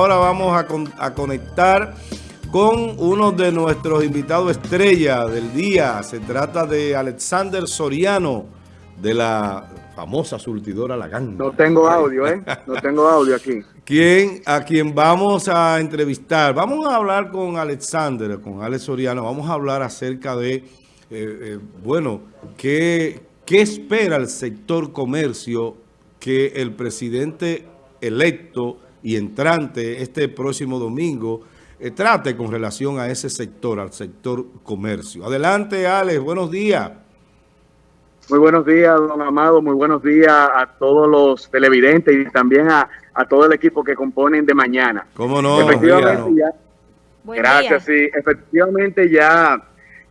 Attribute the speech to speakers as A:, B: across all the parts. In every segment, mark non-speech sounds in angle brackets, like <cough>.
A: Ahora vamos a, conectar con uno de nuestros invitados estrella del día. Se trata de Alexander Soriano, de la famosa surtidora La
B: No tengo audio, ¿eh? No tengo audio aquí.
A: ¿Quién, a quien vamos a entrevistar. Vamos a hablar con Alexander, con Alex Soriano. Vamos a hablar acerca de, eh, eh, bueno, qué, qué espera el sector comercio que el presidente electo y entrante este próximo domingo eh, trate con relación a ese sector, al sector comercio. Adelante, Alex, buenos días.
B: Muy buenos días, don Amado, muy buenos días a todos los televidentes y también a, todo el equipo que componen de mañana.
A: ¿Cómo no?
B: Efectivamente ya, gracias, sí, efectivamente ya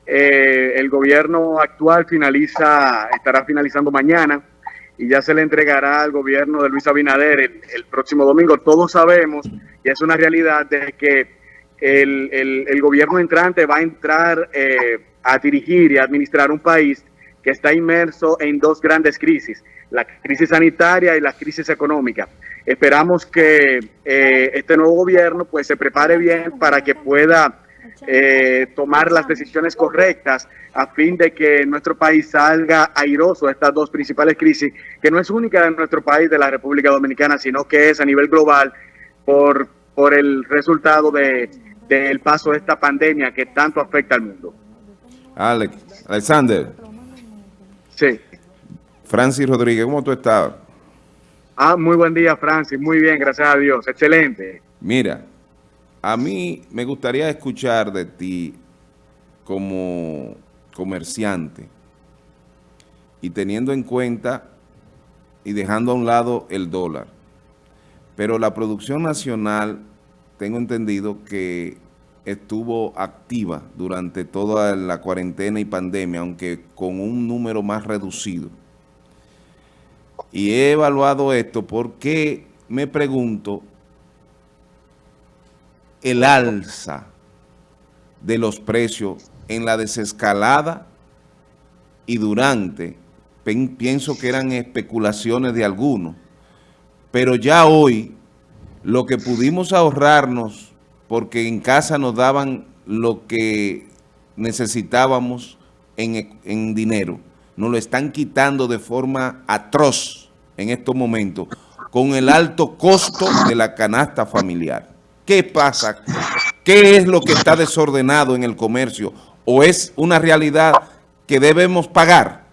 B: eh, el gobierno actual finaliza, estará finalizando mañana y ya se le entregará al gobierno de Luis Abinader el, próximo domingo. Todos sabemos, y es una realidad, de que el, gobierno entrante va a entrar eh, a dirigir y administrar un país que está inmerso en dos grandes crisis, la crisis sanitaria y la crisis económica. Esperamos que eh, este nuevo gobierno pues se prepare bien para que pueda eh, tomar las decisiones correctas a fin de que nuestro país salga airoso de estas dos principales crisis, que no es única en nuestro país, de la República Dominicana, sino que es a nivel global por, por el resultado de, del paso de esta pandemia que tanto afecta al mundo.
A: Alex, Alexander.
B: Sí.
A: Francis Rodríguez, ¿cómo tú estás?
B: Ah, muy buen día, Francis. Muy bien, gracias a Dios. Excelente.
A: Mira, a mí me gustaría escuchar de ti como comerciante y teniendo en cuenta y dejando a un lado el dólar. Pero la producción nacional, tengo entendido que estuvo activa durante toda la cuarentena y pandemia, aunque con un número más reducido. Y he evaluado esto porque me pregunto el alza de los precios en la desescalada y durante, pienso que eran especulaciones de algunos, pero ya hoy lo que pudimos ahorrarnos, porque en casa nos daban lo que necesitábamos en, en dinero, nos lo están quitando de forma atroz en estos momentos, con el alto costo de la canasta familiar. ¿Qué pasa? ¿Qué es lo que está desordenado en el comercio? ¿O es una realidad que debemos pagar?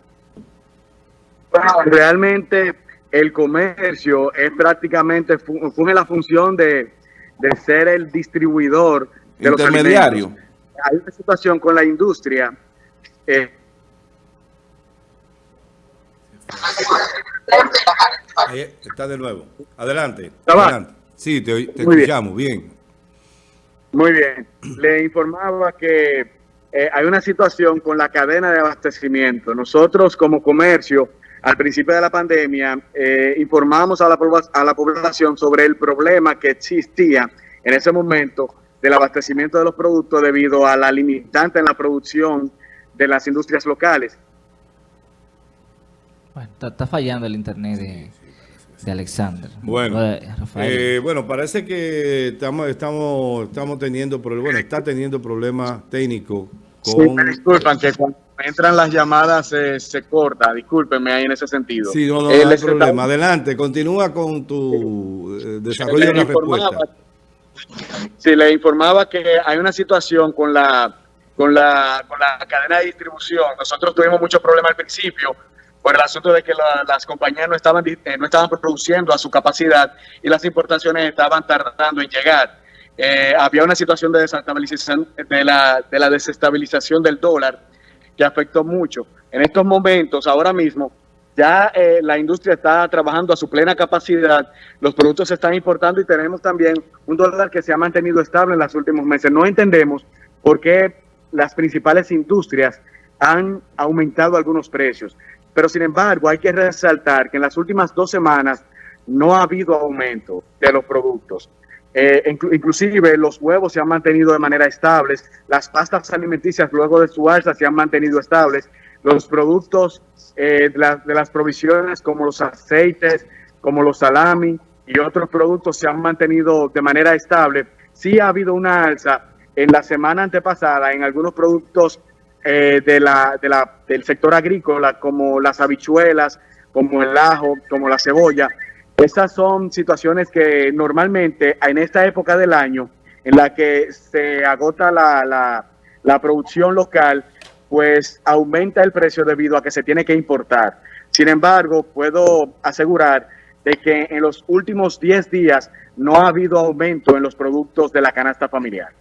B: Bueno, realmente el comercio es prácticamente, funge la función de, ser el distribuidor de
A: Intermediario.
B: Los Hay una situación con la industria. Eh,
A: Ahí está de nuevo. Adelante. adelante. Sí, te, escuchamos, bien.
B: Muy bien. Le informaba que eh, hay una situación con la cadena de abastecimiento. Nosotros como comercio, al principio de la pandemia, eh, informamos a la, a la población sobre el problema que existía en ese momento del abastecimiento de los productos debido a la limitante en la producción de las industrias locales.
C: Bueno, está, fallando el internet de de Alexander.
A: Bueno, eh, bueno, parece que estamos, estamos, estamos teniendo, bueno, está teniendo problemas técnicos
B: con... disculpan que cuando entran las llamadas se, corta, discúlpenme ahí en ese sentido.
A: Sí, no, no, hay problema. Adelante, continúa con tu eh, desarrollo de la respuesta.
B: Sí, le informaba que hay una situación con la, con la, con la cadena de distribución. Nosotros tuvimos muchos problemas al principio por el asunto de que las compañías no estaban, eh, no estaban produciendo a su capacidad y las importaciones estaban tardando en llegar. Eh, había una situación de desestabilización de la, de la desestabilización del dólar que afectó mucho. En estos momentos, ahora mismo, ya eh, la industria está trabajando a su plena capacidad, los productos se están importando y tenemos también un dólar que se ha mantenido estable en los últimos meses. No entendemos por qué las principales industrias han aumentado algunos precios. Pero sin embargo, hay que resaltar que en las últimas dos semanas no ha habido aumento de los productos. Eh, inclusive los huevos se han mantenido de manera estable, las pastas alimenticias luego de su alza se han mantenido estables, los productos eh, de, las provisiones como los aceites, como los salami, y otros productos se han mantenido de manera estable. Sí ha habido una alza en la semana antepasada en algunos productos eh, de la, de la, del sector agrícola, como las habichuelas, como el ajo, como la cebolla. Esas son situaciones que normalmente en esta época del año, en la que se agota la, la, la producción local, pues aumenta el precio debido a que se tiene que importar. Sin embargo, puedo asegurar de que en los últimos 10 días no ha habido aumento en los productos de la canasta familiar.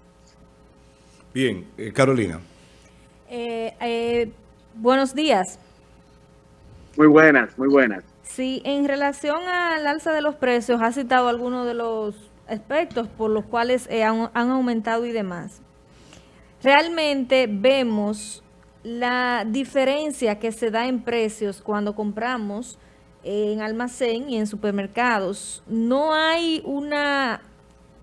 D: Bien, eh, Carolina.
E: Eh, eh, buenos días.
B: Muy buenas, muy buenas.
E: Sí, en relación al alza de los precios, ha citado algunos de los aspectos por los cuales han, han aumentado y demás. Realmente vemos la diferencia que se da en precios cuando compramos en almacén y en supermercados. No hay una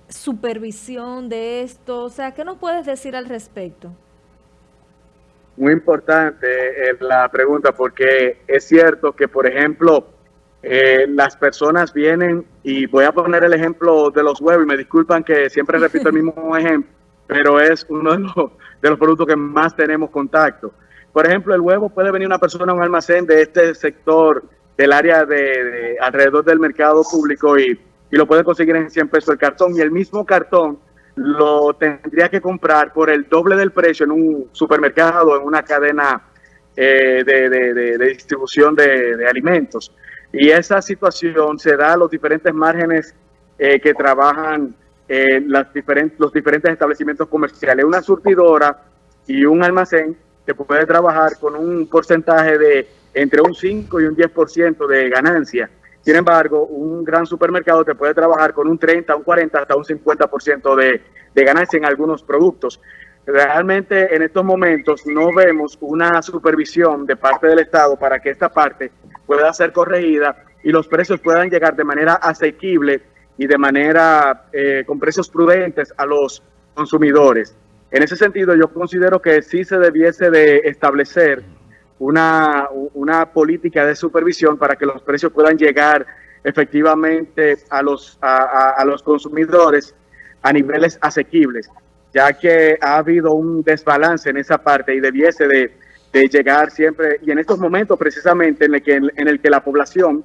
E: supervisión de esto. O sea, ¿qué nos puedes decir al respecto?
B: Muy importante eh, la pregunta porque es cierto que, por ejemplo, eh, las personas vienen y voy a poner el ejemplo de los huevos y me disculpan que siempre repito el mismo <laughs> ejemplo, pero es uno de los, de los productos que más tenemos contacto. Por ejemplo, el huevo puede venir una persona a un almacén de este sector del área de, alrededor del mercado público y, y, lo puede conseguir en 100 pesos el cartón y el mismo cartón lo tendría que comprar por el doble del precio en un supermercado, en una cadena eh, de, distribución de, alimentos. Y esa situación se da a los diferentes márgenes eh, que trabajan eh, las diferentes, los diferentes establecimientos comerciales. Una surtidora y un almacén te puede trabajar con un porcentaje de entre un 5 y un 10% de ganancia. Sin embargo, un gran supermercado te puede trabajar con un 30, un 40, hasta un 50% de, de ganancia en algunos productos. Realmente en estos momentos no vemos una supervisión de parte del Estado para que esta parte pueda ser corregida y los precios puedan llegar de manera asequible y de manera eh, con precios prudentes a los consumidores. En ese sentido, yo considero que sí se debiese de establecer una, una política de supervisión para que los precios puedan llegar efectivamente a los, a, a, los consumidores a niveles asequibles, ya que ha habido un desbalance en esa parte y debiese de, de llegar siempre, y en estos momentos precisamente en el que, en el que la población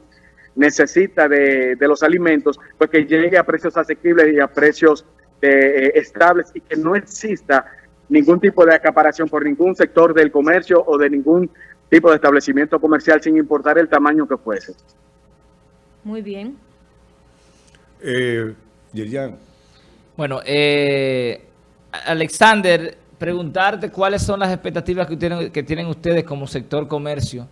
B: necesita de, de los alimentos, pues que llegue a precios asequibles y a precios eh, estables y que no exista ningún tipo de acaparación por ningún sector del comercio o de ningún tipo de establecimiento comercial sin importar el tamaño que fuese.
E: Muy bien.
D: Eh,
C: bueno, eh, Alexander, preguntarte cuáles son las expectativas que tienen, que tienen ustedes como sector comercio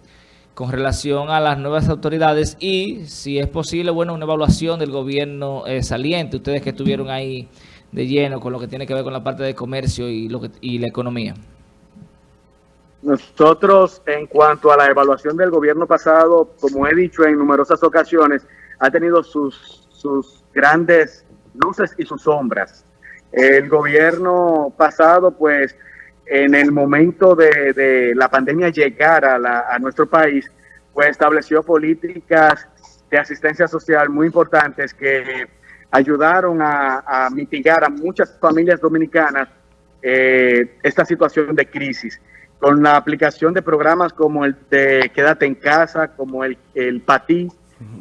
C: con relación a las nuevas autoridades y si es posible, bueno, una evaluación del gobierno eh, saliente, ustedes que estuvieron ahí de lleno con lo que tiene que ver con la parte de comercio y, lo y la economía.
B: Nosotros, en cuanto a la evaluación del gobierno pasado, como he dicho en numerosas ocasiones, ha tenido sus, sus grandes luces y sus sombras. El gobierno pasado, pues, en el momento de, de la pandemia llegar a, la, a nuestro país, pues estableció políticas de asistencia social muy importantes que ayudaron a, a mitigar a muchas familias dominicanas eh, esta situación de crisis. Con la aplicación de programas como el de Quédate en Casa, como el, el PATI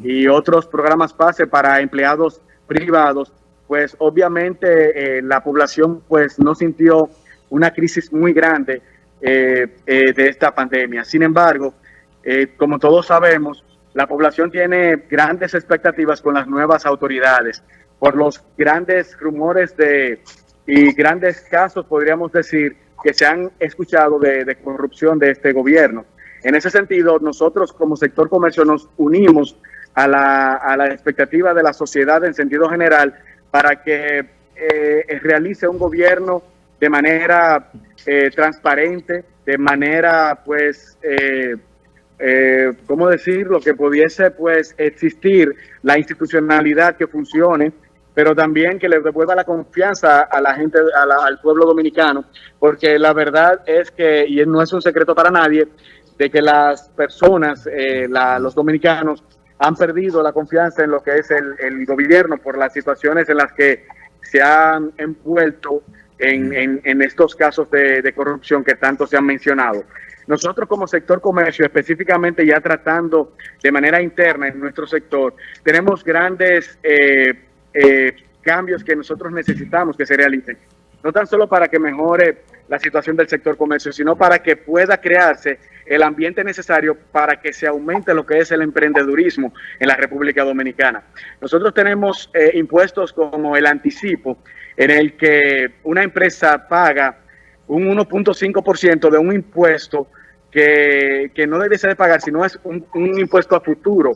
B: y otros programas PASE para empleados privados, pues obviamente eh, la población pues no sintió una crisis muy grande eh, eh, de esta pandemia. Sin embargo, eh, como todos sabemos, la población tiene grandes expectativas con las nuevas autoridades por los grandes rumores de y grandes casos, podríamos decir, que se han escuchado de, corrupción de este gobierno. En ese sentido, nosotros como sector comercio nos unimos a la, a la expectativa de la sociedad en sentido general para que eh, realice un gobierno de manera eh, transparente, de manera, pues, eh, eh, ¿cómo decirlo? Que pudiese, pues, existir la institucionalidad que funcione, pero también que le devuelva la confianza a la gente, a la, al pueblo dominicano, porque la verdad es que, y no es un secreto para nadie, de que las personas, eh, la, los dominicanos, han perdido la confianza en lo que es el, el gobierno por las situaciones en las que se han envuelto en, en, estos casos de, corrupción que tanto se han mencionado. Nosotros como sector comercio, específicamente ya tratando de manera interna en nuestro sector, tenemos grandes eh, eh, cambios que nosotros necesitamos que se realicen. No tan solo para que mejore la situación del sector comercio, sino para que pueda crearse el ambiente necesario para que se aumente lo que es el emprendedurismo en la República Dominicana. Nosotros tenemos eh, impuestos como el anticipo, en el que una empresa paga un 1.5% de un impuesto que, que, no debe ser de pagar, sino es un, impuesto a futuro.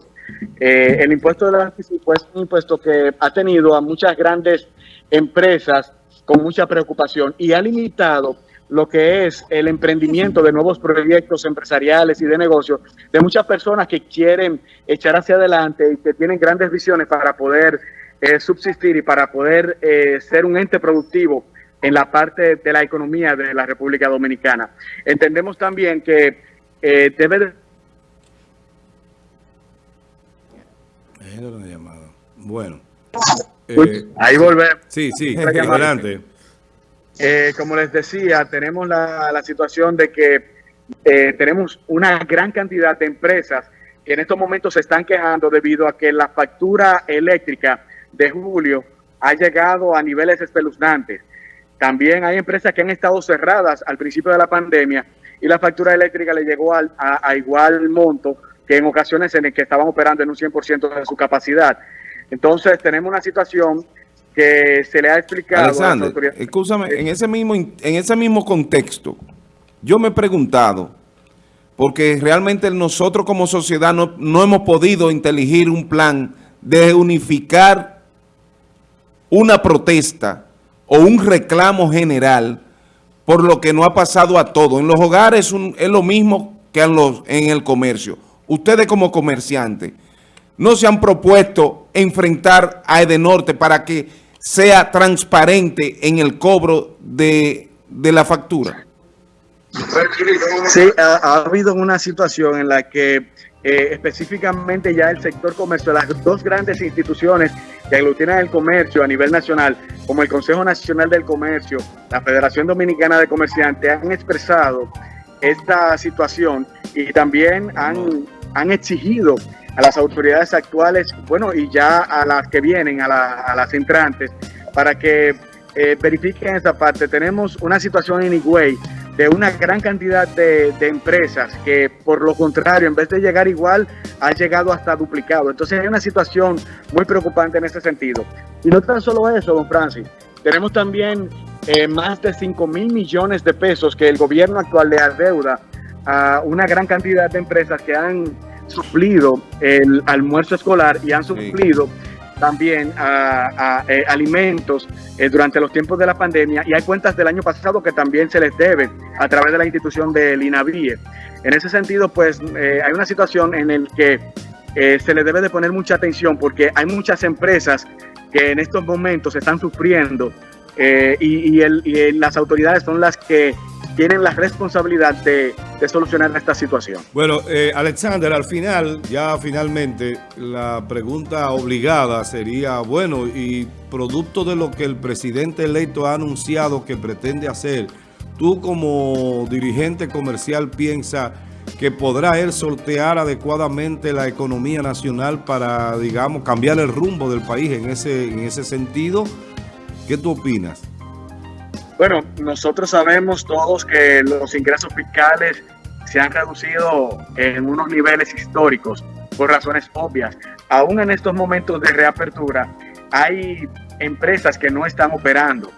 B: Eh, el impuesto del anticipo es un impuesto que ha tenido a muchas grandes empresas con mucha preocupación y ha limitado lo que es el emprendimiento de nuevos proyectos empresariales y de negocios de muchas personas que quieren echar hacia adelante y que tienen grandes visiones para poder eh, subsistir y para poder eh, ser un ente productivo en la parte de la economía de la República Dominicana. Entendemos también que eh, debe de...
D: Bueno.
B: Eh, Ahí volvemos.
D: Sí, sí, adelante.
B: Eh, como les decía, tenemos la, la situación de que eh, tenemos una gran cantidad de empresas que en estos momentos se están quejando debido a que la factura eléctrica de julio ha llegado a niveles espeluznantes. También hay empresas que han estado cerradas al principio de la pandemia y la factura eléctrica le llegó al, a, a, igual monto que en ocasiones en el que estaban operando en un 100% de su capacidad. Entonces tenemos una situación que se le ha explicado
A: Alexander, a las. Escúchame, en ese, mismo, en ese mismo contexto, yo me he preguntado, porque realmente nosotros como sociedad no, no hemos podido inteligir un plan de unificar una protesta o un reclamo general por lo que no ha pasado a todo. En los hogares un, es lo mismo que en, los, en el comercio. Ustedes como comerciantes no se han propuesto enfrentar a Edenorte para que sea transparente en el cobro de, de la factura.
B: Sí, ha, ha, habido una situación en la que eh, específicamente ya el sector comercio, las dos grandes instituciones que aglutinan el comercio a nivel nacional, como el Consejo Nacional del Comercio, la Federación Dominicana de Comerciantes, han expresado esta situación y también han, han exigido a las autoridades actuales, bueno, y ya a las que vienen, a, la, a las entrantes, para que eh, verifiquen esa parte. Tenemos una situación en Higüey de una gran cantidad de, de, empresas que por lo contrario, en vez de llegar igual, ha llegado hasta duplicado. Entonces hay una situación muy preocupante en ese sentido. Y no tan solo eso, don Francis, tenemos también eh, más de 5 mil millones de pesos que el gobierno actual le adeuda a una gran cantidad de empresas que han suplido el almuerzo escolar y han suplido sí. También a, eh, alimentos eh, durante los tiempos de la pandemia y hay cuentas del año pasado que también se les debe a través de la institución del INAVIE. En ese sentido, pues eh, hay una situación en el que se le debe de poner mucha atención porque hay muchas empresas que en estos momentos están sufriendo y, y, el, y las autoridades son las que tienen la responsabilidad de, solucionar esta situación.
D: Bueno, eh, Alexander, al final, ya finalmente, la pregunta obligada sería, bueno, y producto de lo que el presidente electo ha anunciado que pretende hacer, tú como dirigente comercial piensas que podrá él sortear adecuadamente la economía nacional para, digamos, cambiar el rumbo del país en ese, en ese sentido. ¿Qué tú opinas?
B: Bueno, nosotros sabemos todos que los ingresos fiscales se han reducido en unos niveles históricos por razones obvias. Aún en estos momentos de reapertura hay empresas que no están operando.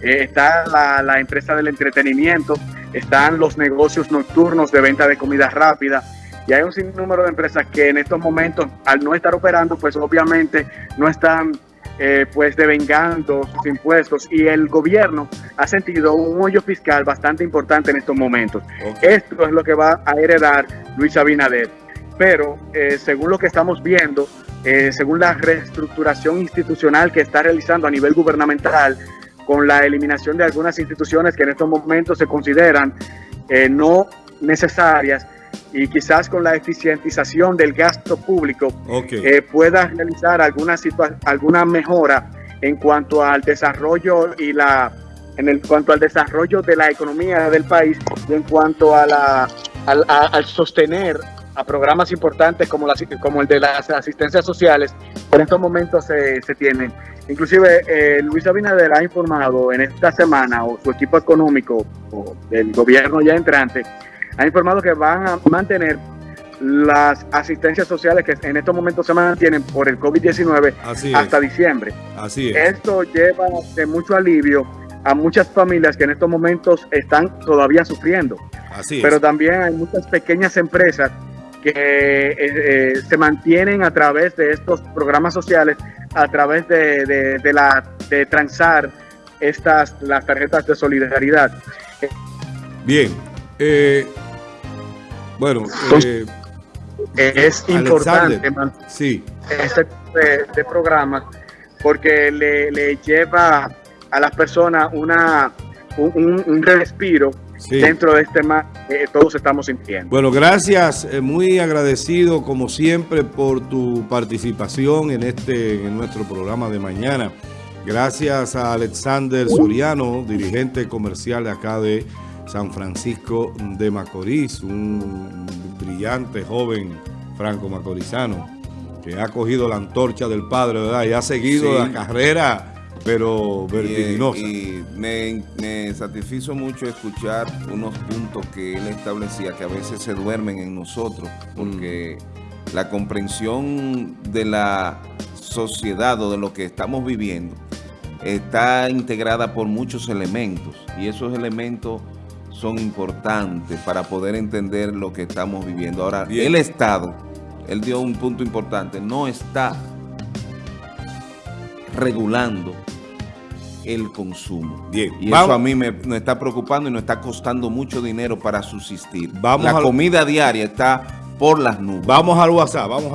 B: Eh, está la, empresa del entretenimiento, están los negocios nocturnos de venta de comida rápida y hay un sinnúmero de empresas que en estos momentos al no estar operando pues obviamente no están eh, pues devengando sus impuestos y el gobierno ha sentido un hoyo fiscal bastante importante en estos momentos. Okay. Esto es lo que va a heredar Luis Abinader. Pero eh, según lo que estamos viendo, eh, según la reestructuración institucional que está realizando a nivel gubernamental, con la eliminación de algunas instituciones que en estos momentos se consideran no necesarias, y quizás con la eficientización del gasto público
D: Ok.
B: eh, pueda realizar alguna, alguna mejora en cuanto al desarrollo y la en el cuanto al desarrollo de la economía del país y en cuanto a la al, a- al sostener a programas importantes como, la, como el de las asistencias sociales en estos momentos se, se tienen. Inclusive eh, Luis Abinader ha informado en esta semana o su equipo económico o del gobierno ya entrante ha informado que van a mantener las asistencias sociales que en estos momentos se mantienen por el COVID-19
D: Así es.
B: hasta diciembre.
D: Así es.
B: Esto lleva de mucho alivio a muchas familias que en estos momentos están todavía sufriendo,
D: Así es.
B: pero también hay muchas pequeñas empresas que eh, eh, se mantienen a través de estos programas sociales, a través de, de- de la de transar estas las tarjetas de solidaridad.
D: Bien. Eh, bueno, eh,
B: Eh, es importante
D: sí.
B: este tipo de, de programas porque le, le lleva a las personas una un, un- un respiro
D: Sí.
B: dentro de este mal que todos estamos sintiendo.
D: Bueno, gracias, eh, muy agradecido como siempre por tu participación en este en nuestro programa de mañana. Gracias a Alexander Soriano, dirigente comercial de acá de San Francisco de Macorís, un brillante joven franco macorizano que ha cogido la antorcha del padre, ¿verdad? Y ha seguido
A: Sí.
D: la carrera, pero
A: Y,
D: vertiginosa.
A: y me, me satisfizo mucho escuchar unos puntos que él establecía que a veces se duermen en nosotros, porque la comprensión de la sociedad o de lo que estamos viviendo está integrada por muchos elementos y esos elementos son importantes para poder entender lo que estamos viviendo. Ahora,
D: Bien.
A: el Estado, él dio un punto importante, no está regulando el consumo.
D: Bien,
A: Y
D: vamos-
A: eso a mí me, me está preocupando y nos está costando mucho dinero para subsistir.
D: Vamos
A: La
D: al-
A: comida diaria está por las nubes.
D: Vamos al WhatsApp, vamos a